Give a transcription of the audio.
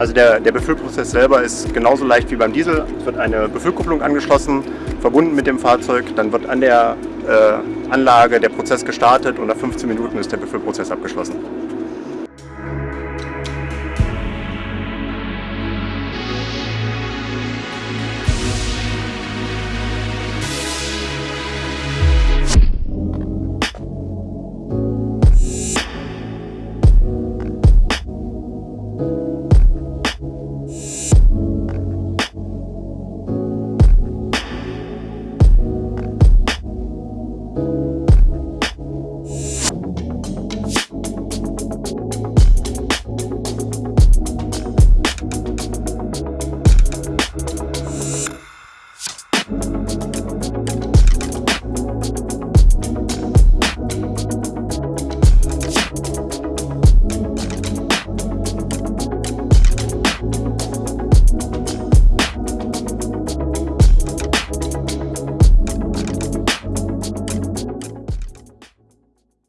Also der, der Befüllprozess selber ist genauso leicht wie beim Diesel. Es wird eine Befüllkupplung angeschlossen, verbunden mit dem Fahrzeug. Dann wird an der äh, Anlage der Prozess gestartet und nach 15 Minuten ist der Befüllprozess abgeschlossen.